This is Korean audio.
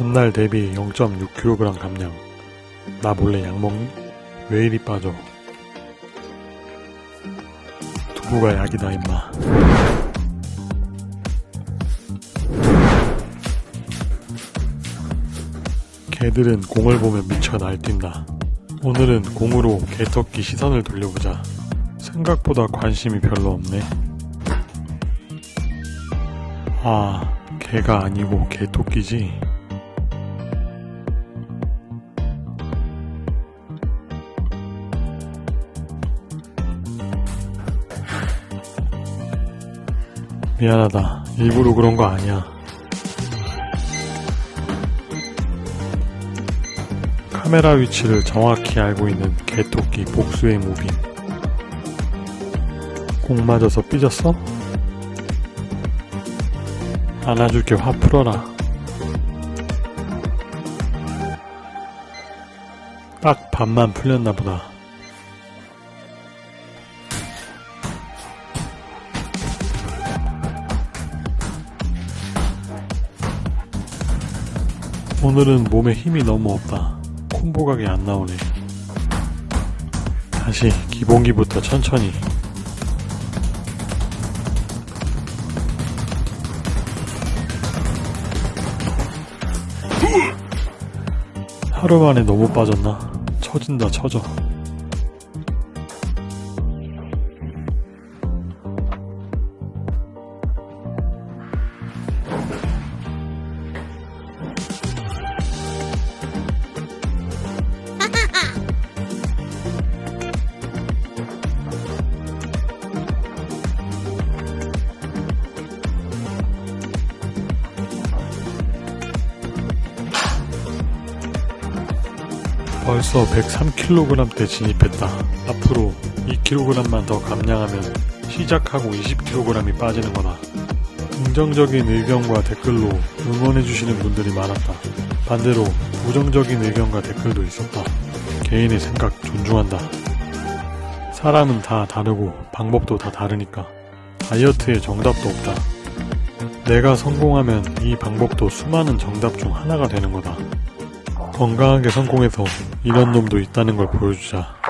전날 대비 0.6kg 감량. 나 몰래 약 먹니? 왜 이리 빠져? 두부가 약이다 임마. 개들은 공을 보면 미쳐 날뛴다. 오늘은 공으로 개토끼 시선을 돌려보자. 생각보다 관심이 별로 없네. 아, 개가 아니고 개토끼지. 미안하다. 일부러 그런 거 아니야. 카메라 위치를 정확히 알고 있는 개토끼 복수의 무빙. 공 맞아서 삐졌어? 안아줄게 화 풀어라. 딱 반만 풀렸나 보다. 오늘은 몸에 힘이 너무 없다. 콤보각이 안 나오네. 다시 기본기부터 천천히. 하루 만에 너무 빠졌나? 처진다 처져. 벌써 103kg대 진입했다. 앞으로 2kg만 더 감량하면 시작하고 20kg이 빠지는 거다. 긍정적인 의견과 댓글로 응원해주시는 분들이 많았다. 반대로 부정적인 의견과 댓글도 있었다. 개인의 생각 존중한다. 사람은 다 다르고 방법도 다 다르니까 다이어트에 정답도 없다. 내가 성공하면 이 방법도 수많은 정답 중 하나가 되는 거다. 건강하게 성공해서 이런 놈도 있다는 걸 보여주자.